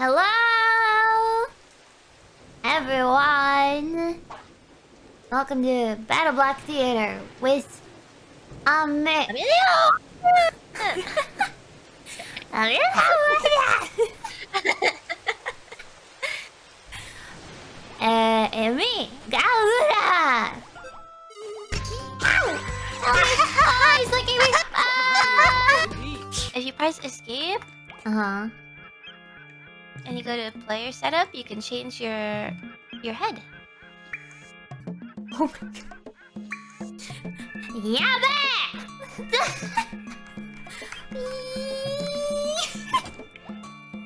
Hello, everyone. Welcome to BattleBlock Theater with Amir. uh, and me, Gaura. Oh, he's looking me. Ah! If you press escape Uh huh. And you go to player setup, you can change your your head. Oh my god. Yabe!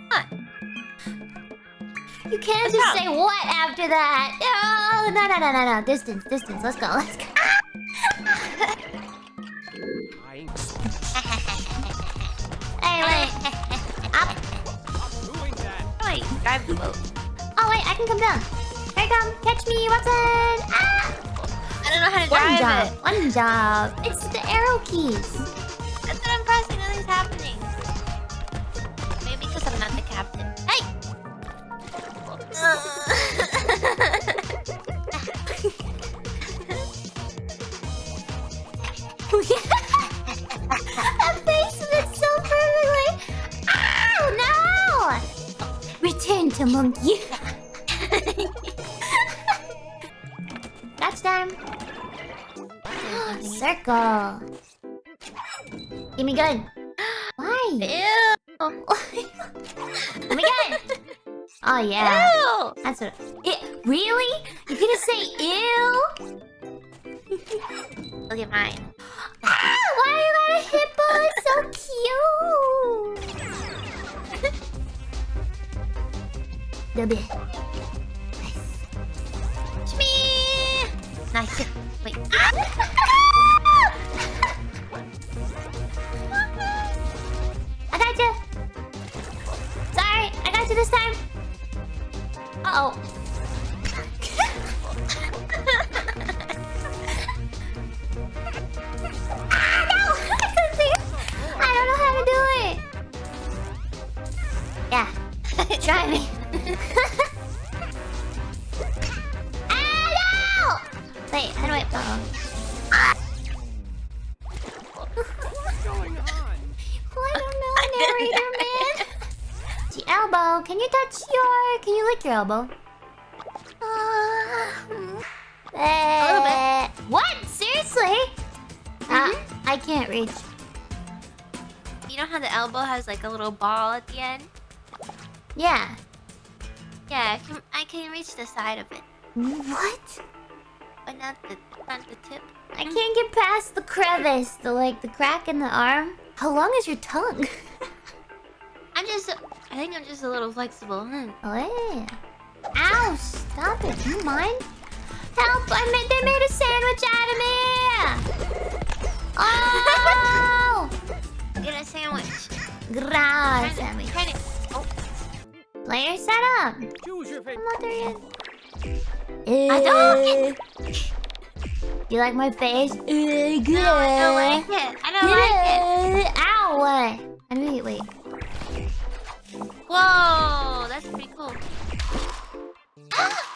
What? You can't What's just wrong? say what after that. No, no, no, no, no, no. Distance, distance. Let's go. Let's go. Hey, wait. Oh, drive the boat. Oh, wait. I can come down. Here I come. Catch me, Watson. Ah! I don't know how to One drive job. it. One job. It's the arrow keys. That's what I'm pressing. Nothing's happening. Maybe because I'm not the captain. Hey! that Return to monkey. That's time. Circle. Give me gun. Why? Ew! Give me gun. Oh yeah. Ew! That's what. It, really? You're gonna say ew? Look at mine. Ah, why you got a hippo? It's so Double. Nice. Nice. Wait. I got you. Sorry, I got you this time. Uh oh. no! I couldn't see. I don't know how to do it. Yeah. Try me. Ah, no! Wait, how do I... Uh oh. Well, I don't know, narrator man. The elbow. Can you touch your? Can you lick your elbow? Uh, little bit. What? Seriously? Uh, I can't reach. You know how the elbow has like a little ball at the end? Yeah. Yeah, I can, I can reach the side of it, What? but not the not the tip. I can't get past the crevice, the like the crack in the arm. How long is your tongue? I'm just, I think I'm just a little flexible. Oh yeah. Ow! Stop it. Do you mind? Help! I made. They made a sandwich out of me. Oh! Get a sandwich. Grass to- Player set up. Choose your favorite. I'm not there yet. I don't- Uh, You like my face? Uh, good. no, I don't like it. I don't like it. Ow! I mean, wait. Whoa, that's pretty cool.